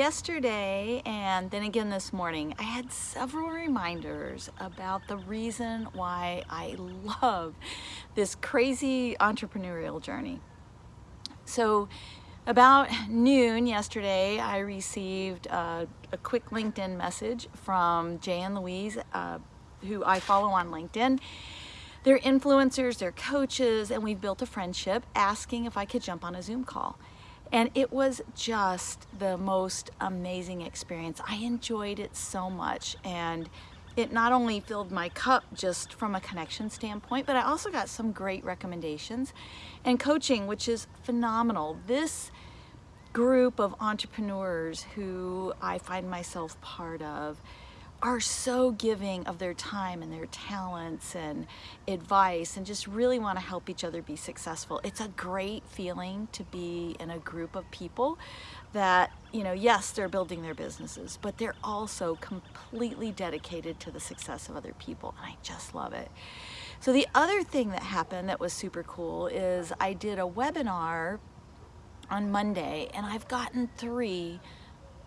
Yesterday and then again this morning, I had several reminders about the reason why I love this crazy entrepreneurial journey. So about noon yesterday, I received a, a quick LinkedIn message from Jay and Louise, uh, who I follow on LinkedIn. They're influencers, they're coaches, and we've built a friendship asking if I could jump on a Zoom call. And it was just the most amazing experience. I enjoyed it so much. And it not only filled my cup just from a connection standpoint, but I also got some great recommendations and coaching, which is phenomenal. This group of entrepreneurs who I find myself part of are so giving of their time and their talents and advice and just really want to help each other be successful. It's a great feeling to be in a group of people that, you know, yes, they're building their businesses, but they're also completely dedicated to the success of other people. And I just love it. So the other thing that happened that was super cool is I did a webinar on Monday and I've gotten three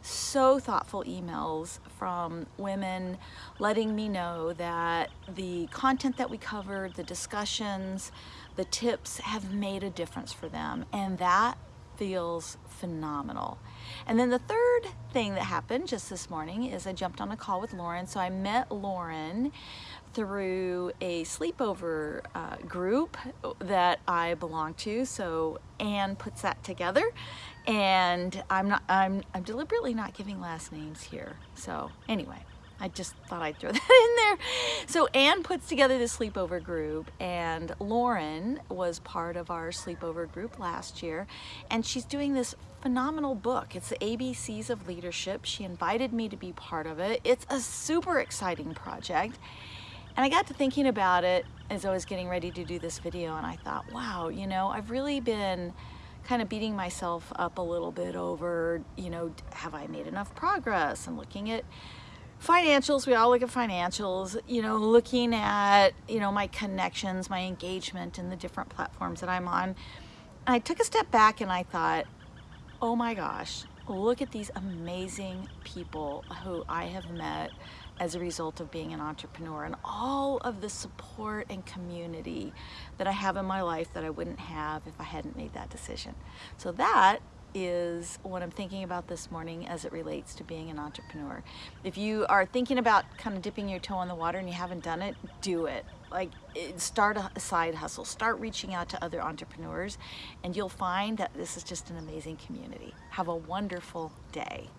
so thoughtful emails from women letting me know that the content that we covered, the discussions, the tips have made a difference for them. And that feels phenomenal. And then the third thing that happened just this morning is I jumped on a call with Lauren. So I met Lauren through a sleepover uh, group that I belong to. So Anne puts that together and I'm not, I'm, I'm deliberately not giving last names here. So anyway, I just thought I'd throw that in there. So Anne puts together the sleepover group and Lauren was part of our sleepover group last year and she's doing this phenomenal book. It's the ABCs of Leadership. She invited me to be part of it. It's a super exciting project and I got to thinking about it as I was getting ready to do this video and I thought, wow, you know, I've really been kind of beating myself up a little bit over, you know, have I made enough progress? And looking at financials, we all look at financials, you know, looking at, you know, my connections, my engagement in the different platforms that I'm on. I took a step back and I thought, oh my gosh, look at these amazing people who I have met as a result of being an entrepreneur and all of the support and community that I have in my life that I wouldn't have if I hadn't made that decision. So that is what I'm thinking about this morning as it relates to being an entrepreneur. If you are thinking about kind of dipping your toe in the water and you haven't done it, do it. Like eh, start a side hustle, start reaching out to other entrepreneurs and you'll find that this is just an amazing community. Have a wonderful day.